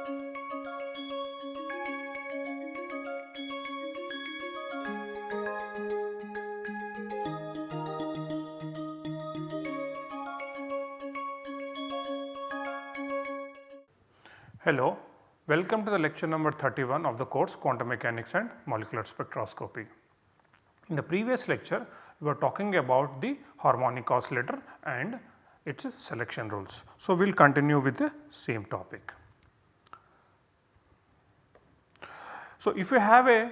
Hello, welcome to the lecture number 31 of the course Quantum Mechanics and Molecular Spectroscopy. In the previous lecture, we were talking about the harmonic oscillator and its selection rules. So, we will continue with the same topic. So, if you have a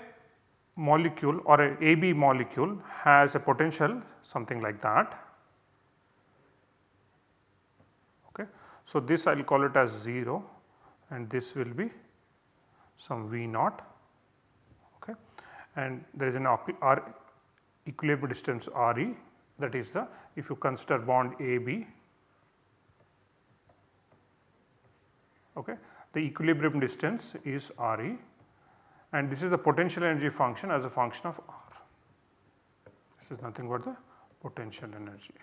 molecule or a AB molecule has a potential something like that. Okay. So, this I will call it as 0 and this will be some V naught okay. and there is an R equilibrium distance RE that is the if you consider bond AB okay, the equilibrium distance is RE and this is the potential energy function as a function of R. This is nothing but the potential energy.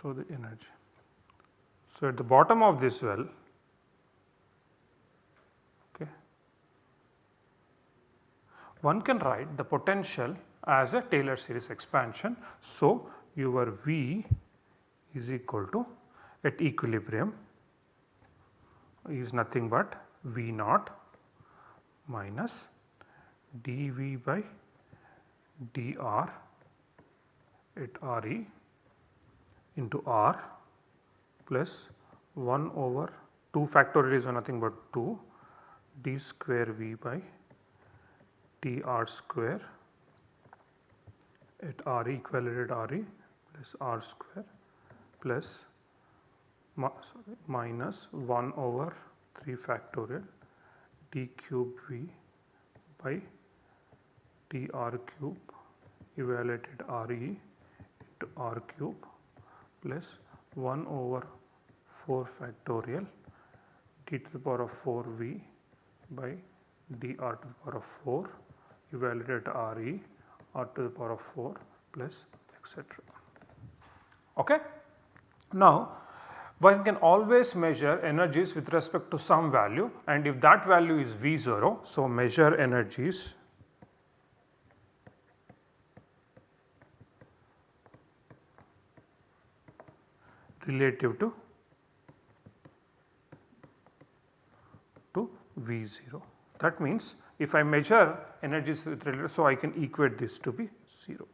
So, the energy. So, at the bottom of this well okay, one can write the potential as a Taylor series expansion. So, your V is equal to at equilibrium is nothing but V naught minus dV by dr at Re into R plus 1 over 2 factorial is nothing but 2 d square V by d r square at R equal at Re plus R square minus 1 over 3 factorial d cube V by d r cube evaluated Re into R cube plus 1 over 4 factorial d to the power of 4 v by dr to the power of 4 evaluated Re r to the power of 4 plus etc. Okay. Now, one can always measure energies with respect to some value and if that value is V0. So, measure energies relative to to V0. That means if I measure energies with relative so I can equate this to be 0.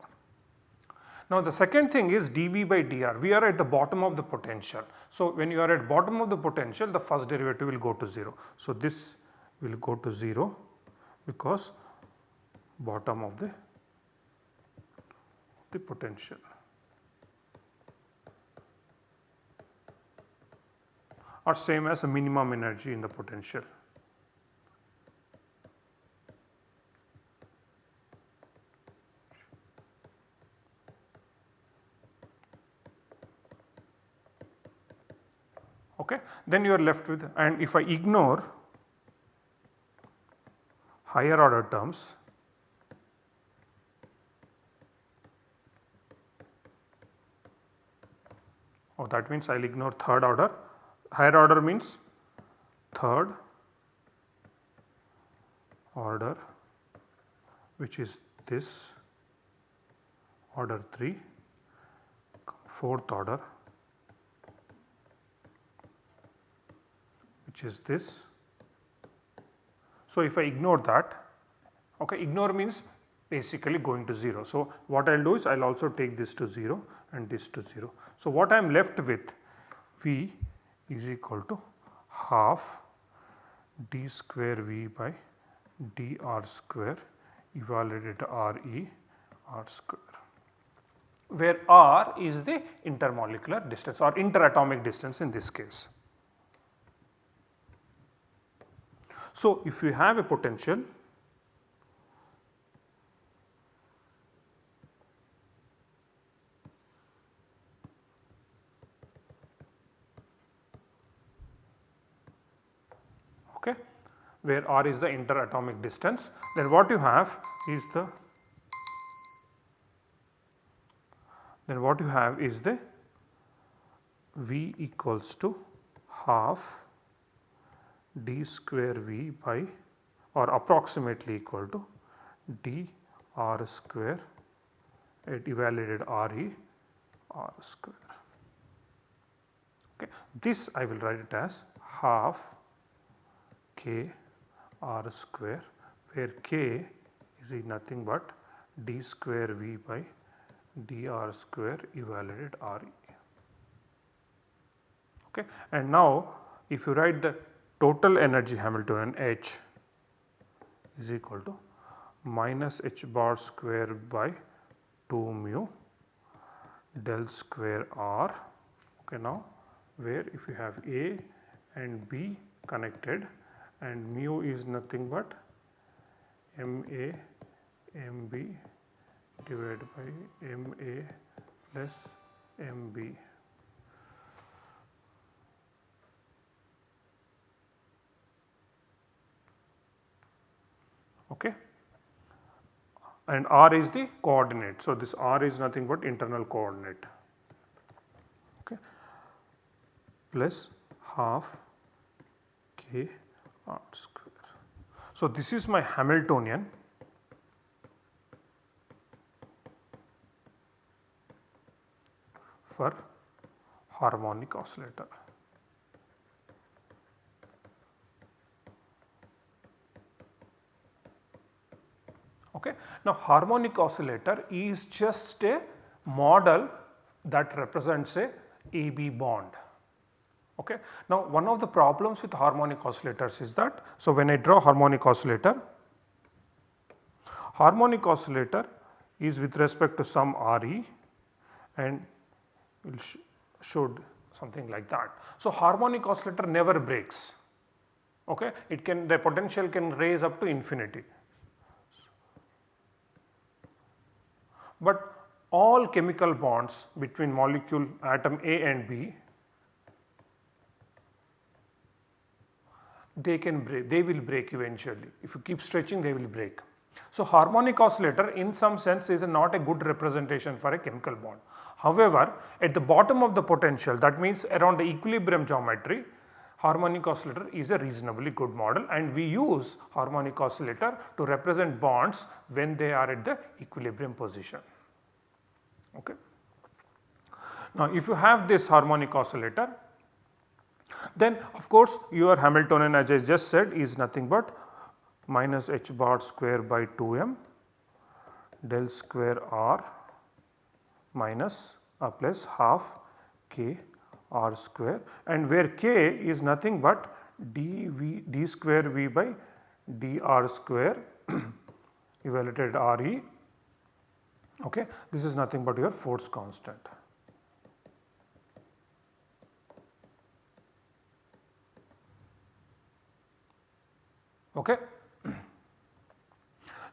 Now the second thing is dV by dr, we are at the bottom of the potential. So when you are at bottom of the potential the first derivative will go to 0. So this will go to 0 because bottom of the, the potential. or same as a minimum energy in the potential. Okay. Then you are left with and if I ignore higher order terms oh that means I will ignore third order higher order means third order which is this order 3 fourth order which is this. So, if I ignore that okay ignore means basically going to 0. So, what I will do is I will also take this to 0 and this to 0. So, what I am left with V is equal to half d square v by dr square evaluated R e r square where r is the intermolecular distance or interatomic distance in this case. So, if you have a potential okay, where r is the interatomic distance then what you have is the then what you have is the V equals to half d square V by or approximately equal to d r square at evaluated Re r square. Okay. This I will write it as half k r square where k is nothing but d square V by dr square evaluated Re. Okay. And now if you write the total energy Hamiltonian H is equal to minus h bar square by 2 mu del square r. Okay now where if you have A and B connected and mu is nothing but m A m B divided by m A plus m Okay. And r is the coordinate. So, this r is nothing but internal coordinate okay, plus half k r square. So, this is my Hamiltonian for harmonic oscillator. Okay. Now harmonic oscillator is just a model that represents a AB bond. Okay. Now one of the problems with harmonic oscillators is that, so when I draw harmonic oscillator, harmonic oscillator is with respect to some Re and will sh should something like that. So harmonic oscillator never breaks, okay. it can the potential can raise up to infinity. But all chemical bonds between molecule atom A and B they can break they will break eventually if you keep stretching they will break. So, harmonic oscillator in some sense is a not a good representation for a chemical bond. However, at the bottom of the potential that means around the equilibrium geometry harmonic oscillator is a reasonably good model and we use harmonic oscillator to represent bonds when they are at the equilibrium position. Okay. Now if you have this harmonic oscillator then of course your Hamiltonian as I just said is nothing but minus h bar square by 2 m del square r minus a plus half k r square and where k is nothing but d v d square v by d r square evaluated R e okay this is nothing but your force constant. Okay.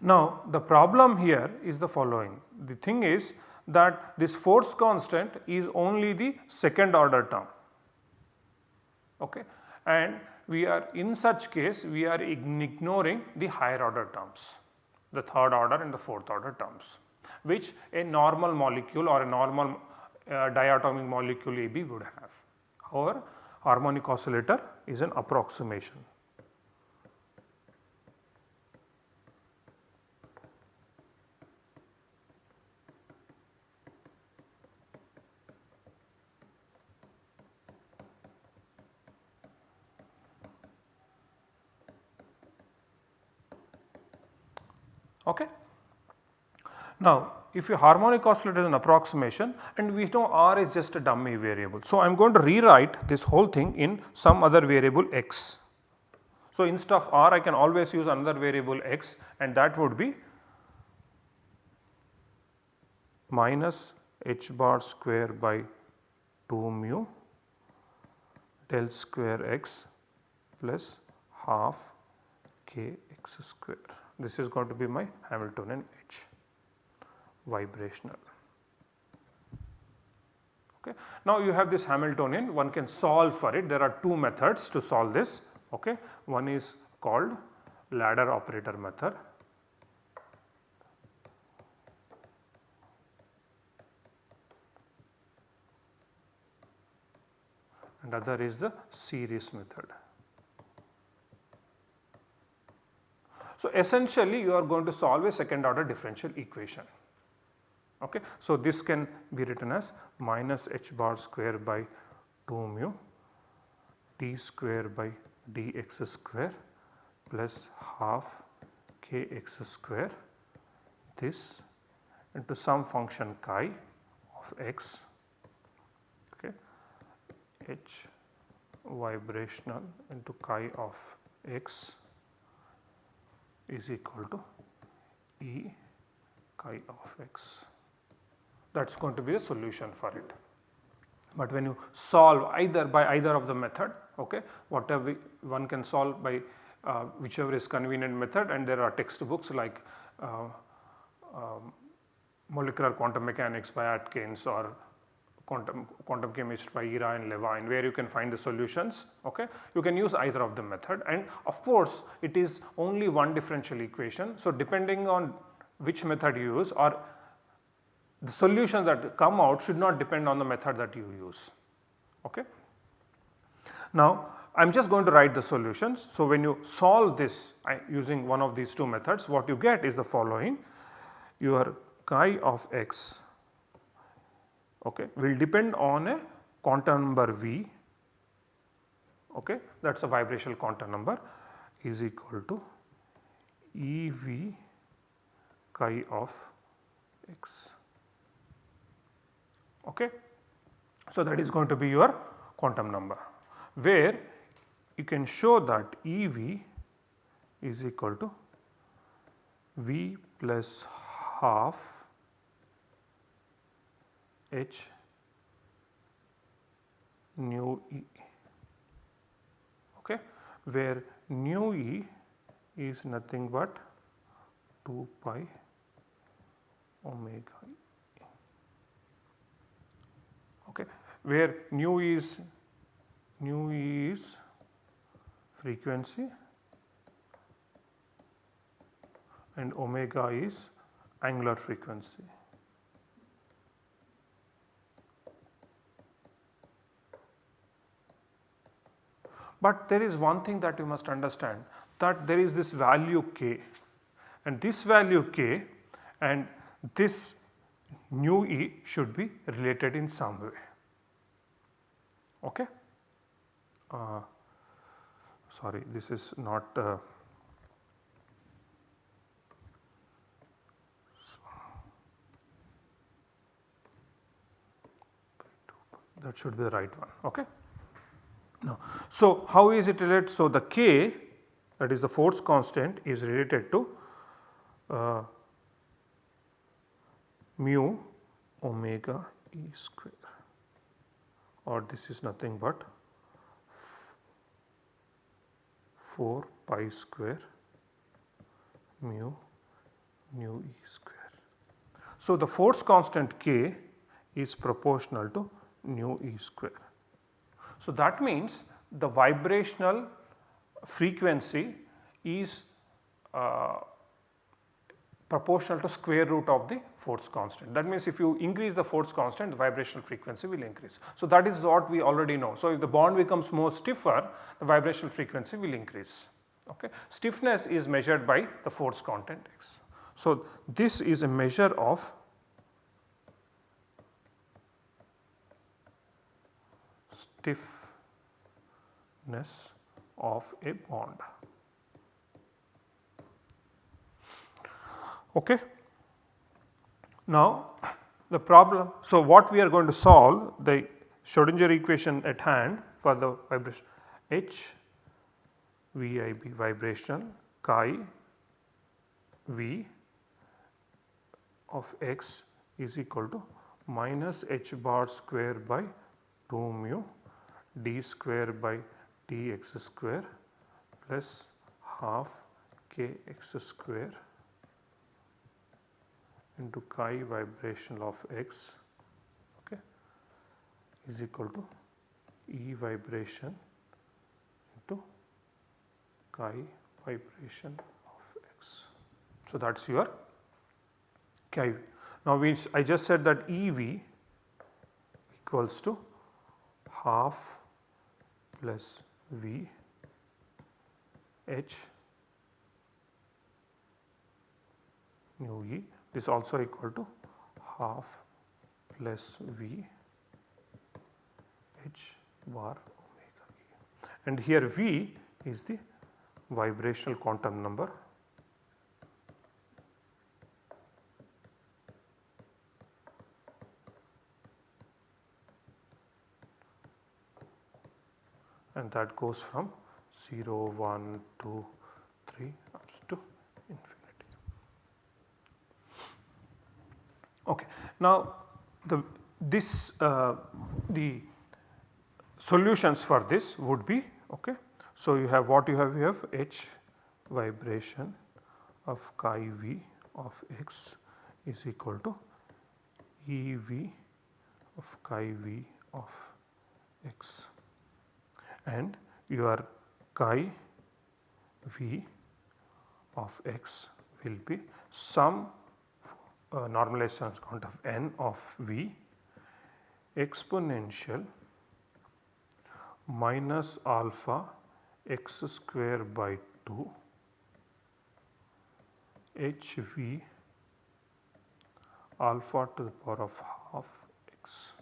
Now the problem here is the following the thing is that this force constant is only the second order term okay and we are in such case we are ignoring the higher order terms the third order and the fourth order terms which a normal molecule or a normal uh, diatomic molecule AB would have. However, harmonic oscillator is an approximation. Okay. Now, if your harmonic oscillator is an approximation and we know R is just a dummy variable. So, I am going to rewrite this whole thing in some other variable x. So, instead of R I can always use another variable x and that would be minus h bar square by 2 mu del square x plus half k x square. This is going to be my Hamiltonian H vibrational. Okay. Now you have this Hamiltonian one can solve for it there are two methods to solve this okay. one is called ladder operator method and other is the series method. So essentially you are going to solve a second order differential equation. Okay. So, this can be written as minus h bar square by 2 mu t square by dx square plus half kx square. This into some function chi of x. Okay, h vibrational into chi of x is equal to E chi of x that is going to be a solution for it. But when you solve either by either of the method okay, whatever one can solve by uh, whichever is convenient method and there are textbooks like uh, um, molecular quantum mechanics by Atkins or quantum, quantum chemist by Ira N. Levine where you can find the solutions okay. You can use either of the method and of course it is only one differential equation. So depending on which method you use or the solutions that come out should not depend on the method that you use okay. Now I am just going to write the solutions. So when you solve this using one of these two methods what you get is the following your chi of x okay, will depend on a quantum number V okay, that is a vibrational quantum number is equal to EV chi of x. Okay. So, that is going to be your quantum number where you can show that EV is equal to V plus half H nu E. Okay, where nu E is nothing but 2 pi omega E okay, where nu is nu is frequency and omega is angular frequency. But there is one thing that you must understand that there is this value k and this value k and this nu e should be related in some way. Okay? Uh, sorry this is not uh, that should be the right one. Okay? No. So, how is it related? So, the K that is the force constant is related to uh, mu omega E square or this is nothing but 4 pi square mu nu E square. So, the force constant K is proportional to nu E square. So, that means the vibrational frequency is uh, proportional to square root of the force constant. That means if you increase the force constant the vibrational frequency will increase. So, that is what we already know. So, if the bond becomes more stiffer the vibrational frequency will increase. Okay. Stiffness is measured by the force constant x. So, this is a measure of stiffness of a bond. Okay. Now the problem, so what we are going to solve the Schrodinger equation at hand for the vibration H VIB vibrational chi V of x is equal to minus h bar square by 2 mu d square by dx square plus half kx square into chi vibrational of x okay, is equal to E vibration into chi vibration of x. So, that is your chi. Now, we I just said that EV equals to half plus V H nu E is also equal to half plus V H bar omega E. And here V is the vibrational quantum number and that goes from 0, 1, 2, 3 up to infinity. Okay. Now, the this uh, the solutions for this would be okay. So, you have what you have you have h vibration of chi v of x is equal to E v of chi v of x and your chi v of x will be some uh, normalization count of n of v exponential minus alpha x square by 2 h v alpha to the power of half x.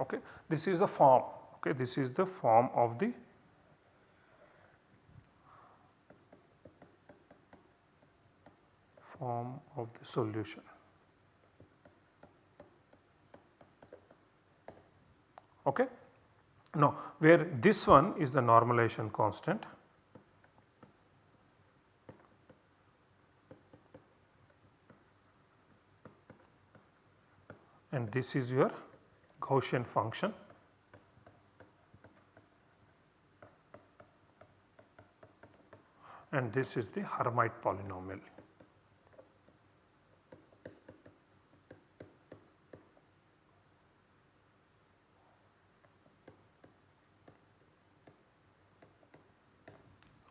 Okay. This is the form okay this is the form of the form of the solution. Okay. Now, where this one is the normalization constant and this is your Gaussian function and this is the Hermite polynomial.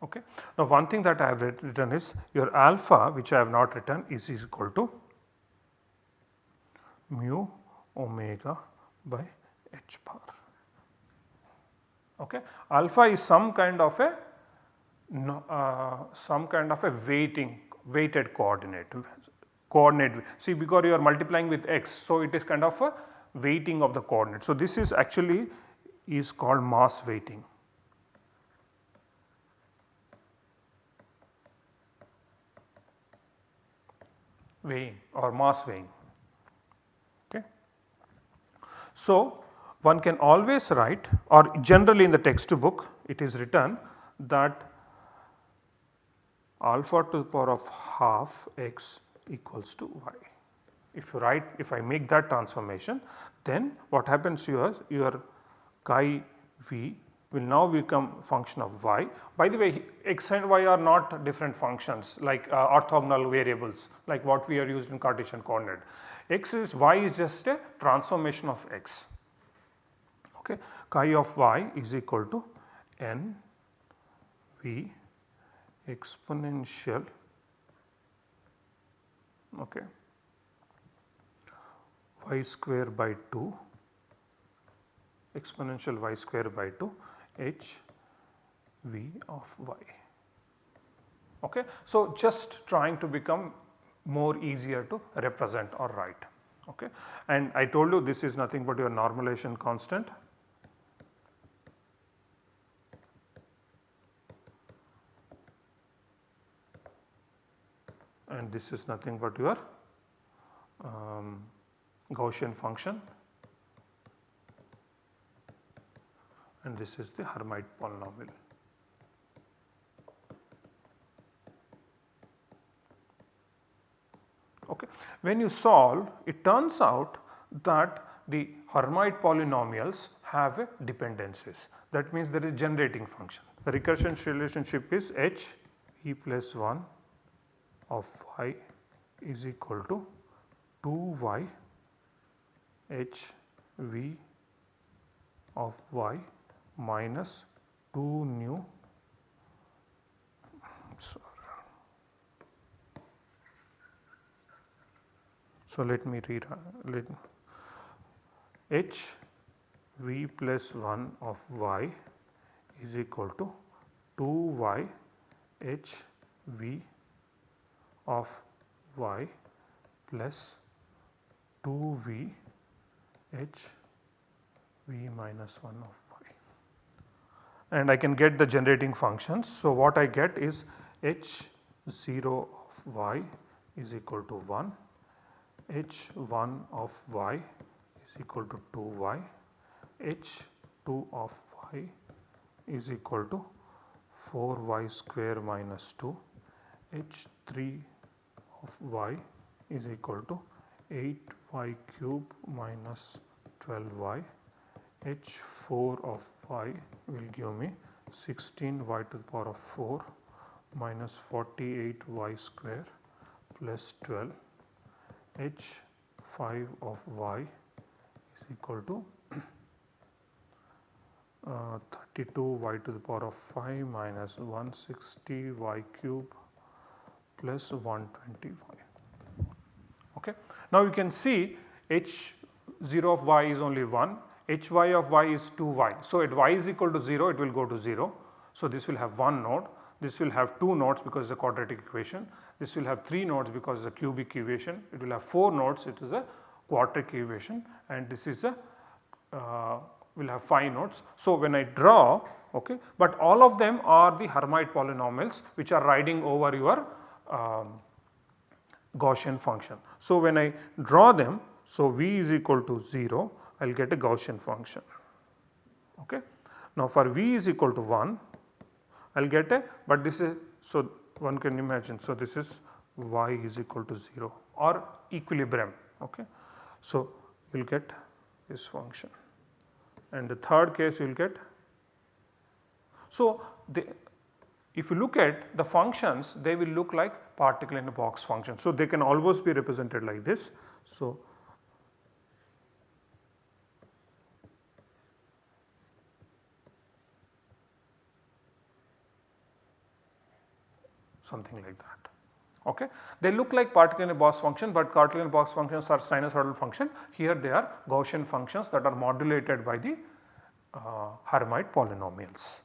Okay. Now, one thing that I have written is your alpha which I have not written is equal to mu omega by h bar. Okay. Alpha is some kind of a uh, some kind of a weighting weighted coordinate coordinate see because you are multiplying with x. So, it is kind of a weighting of the coordinate. So, this is actually is called mass weighting. Weighing or mass weighing. Okay. So, one can always write or generally in the textbook it is written that alpha to the power of half x equals to y. If you write if I make that transformation then what happens here your chi v will now become function of y. By the way x and y are not different functions like uh, orthogonal variables like what we are used in Cartesian coordinate. x is y is just a transformation of x. Okay. Chi of y is equal to n v exponential okay, y square by 2 exponential y square by 2 h v of y. Okay. So, just trying to become more easier to represent or write. Okay. And I told you this is nothing but your normalization constant and this is nothing but your um, Gaussian function and this is the Hermite polynomial. Okay. When you solve it turns out that the Hermite polynomials have dependencies that means there is generating function. The recursion relationship is h e plus 1 of y is equal to 2 y h v of y minus 2 nu so let me read let h v plus 1 of y is equal to 2y h v of y plus 2v h v minus 1 of y and I can get the generating functions. So, what I get is h 0 of y is equal to 1, h 1 of y is equal to 2y, h 2 of y is equal to 4y square minus 2, h 3 of y is equal to 8y cube minus 12y, h 4 of y will give me 16y to the power of 4 minus 48y square plus 12 h 5 of y is equal to uh, 32 y to the power of 5 minus 160 y cube plus 120 y. Okay. Now you can see h 0 of y is only 1, h y of y is 2 y. So at y is equal to 0 it will go to 0. So this will have one node, this will have 2 nodes because it is a quadratic equation, this will have 3 nodes because it is a cubic equation, it will have 4 nodes it is a quadratic equation and this is a uh, will have 5 nodes. So, when I draw okay, but all of them are the Hermite polynomials which are riding over your um, Gaussian function. So, when I draw them, so v is equal to 0, I will get a Gaussian function. Okay. Now, for v is equal to 1, I will get a, but this is, so one can imagine, so this is y is equal to 0 or equilibrium. Okay. So, you will get this function and the third case you will get. So, the, if you look at the functions they will look like particle in a box function. So, they can always be represented like this. So, something like that. Okay. They look like particle in a box function, but particle in a box functions are sinusoidal function. Here they are Gaussian functions that are modulated by the uh, Hermite polynomials.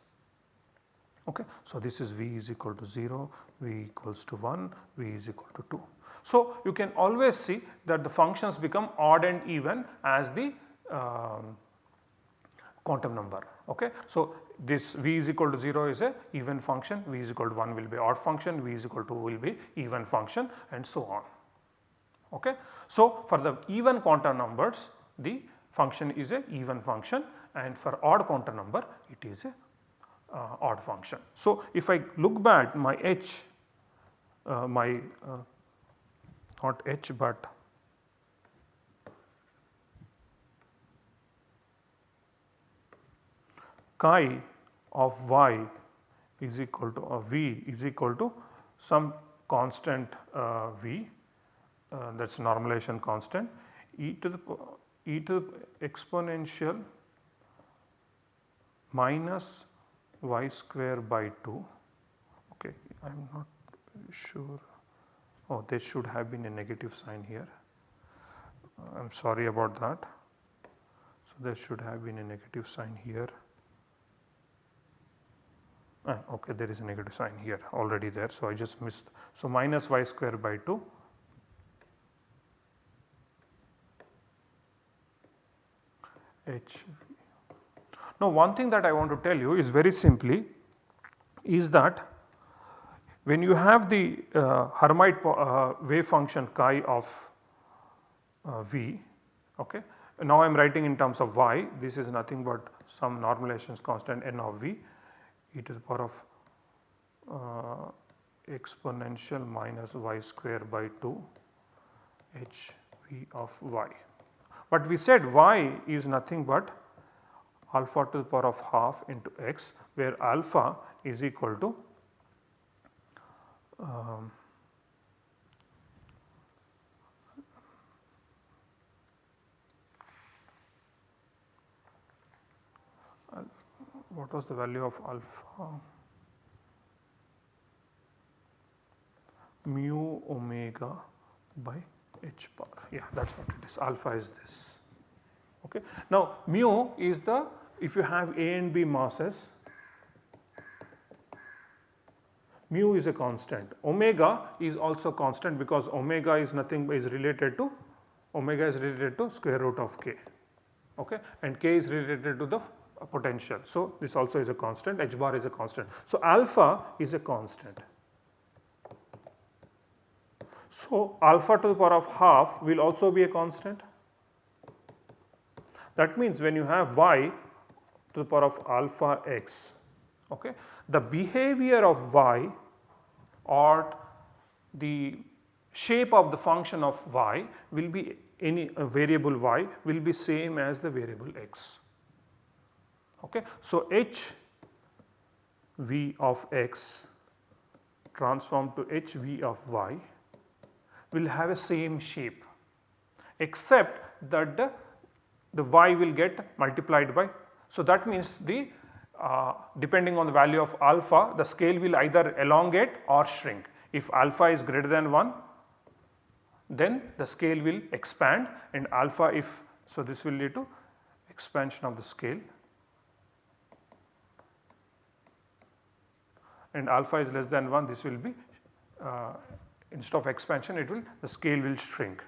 Okay. So, this is v is equal to 0, v equals to 1, v is equal to 2. So, you can always see that the functions become odd and even as the um, quantum number. Okay. So, this v is equal to 0 is a even function, v is equal to 1 will be odd function, v is equal to 2 will be even function and so on. Okay. So, for the even quantum numbers the function is a even function and for odd quantum number it is a uh, odd function. So, if I look back my h uh, my uh, not h but chi of y is equal to uh, v is equal to some constant uh, v uh, that is normalization constant e to the e to the exponential minus y square by 2 okay I am not sure. Oh there should have been a negative sign here. I am sorry about that. So, there should have been a negative sign here Ah, okay, there is a negative sign here already there. So, I just missed. So, minus y square by 2 h. Now, one thing that I want to tell you is very simply is that when you have the uh, Hermite uh, wave function chi of uh, v, okay. now I am writing in terms of y, this is nothing but some normalization constant n of v e to the power of uh, exponential minus y square by 2 h v of y. But we said y is nothing but alpha to the power of half into x where alpha is equal to um, what was the value of alpha? Mu omega by h bar yeah that is what it is. Alpha is this. Okay. Now mu is the if you have A and B masses mu is a constant. Omega is also constant because omega is nothing but is related to omega is related to square root of k. Okay. And k is related to the potential. So, this also is a constant h bar is a constant. So, alpha is a constant. So, alpha to the power of half will also be a constant. That means when you have y to the power of alpha x okay, the behavior of y or the shape of the function of y will be any variable y will be same as the variable x. Okay. So, h v of x transformed to h v of y will have a same shape except that the, the y will get multiplied by. So, that means the uh, depending on the value of alpha the scale will either elongate or shrink. If alpha is greater than 1 then the scale will expand and alpha if so this will lead to expansion of the scale and alpha is less than 1 this will be uh, instead of expansion it will the scale will shrink.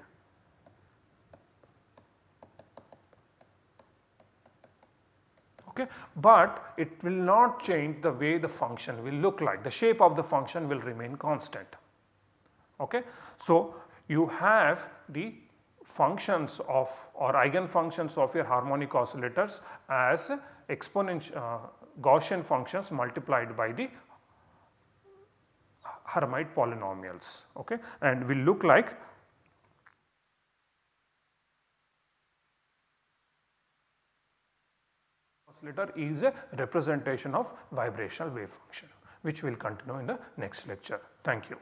Okay. But it will not change the way the function will look like the shape of the function will remain constant. Okay. So, you have the functions of or eigenfunctions of your harmonic oscillators as exponential uh, Gaussian functions multiplied by the Hermite polynomials okay and will look like oscillator is a representation of vibrational wave function which we will continue in the next lecture. Thank you.